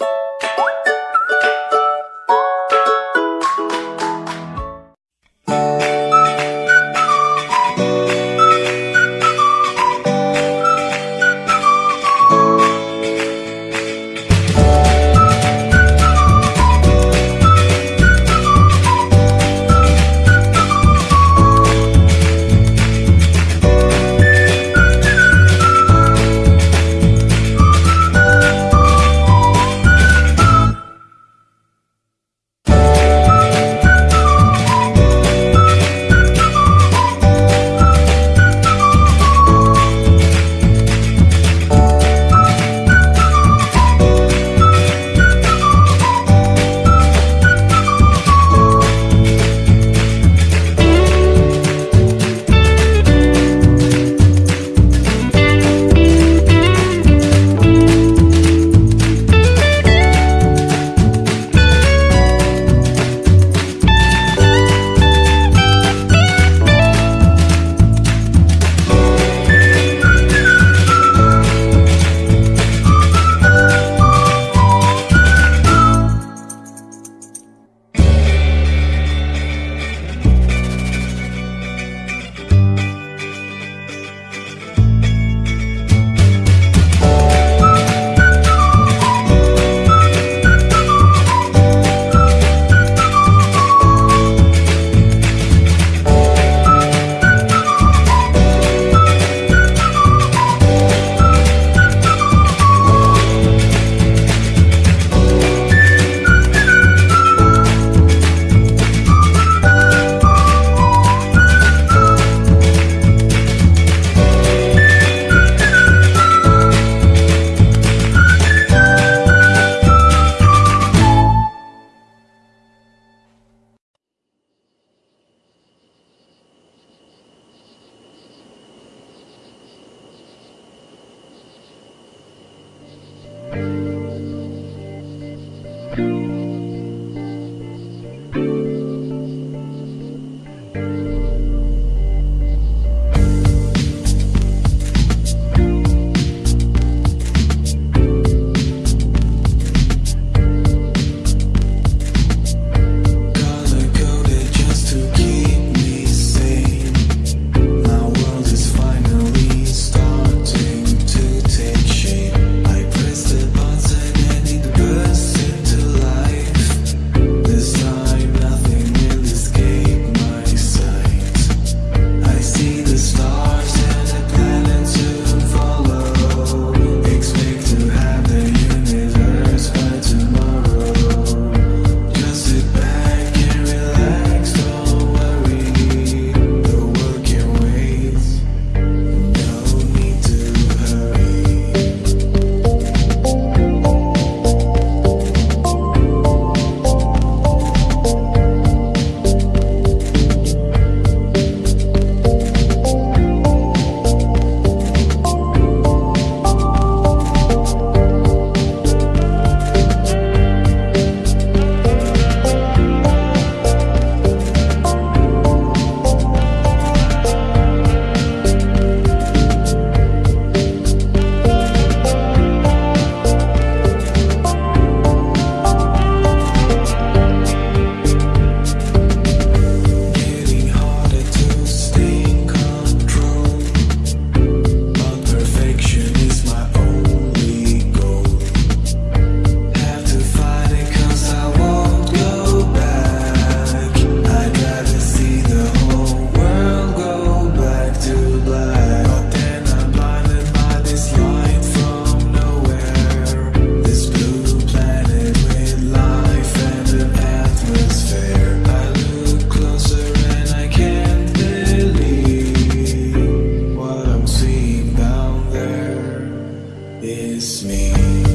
you miss me.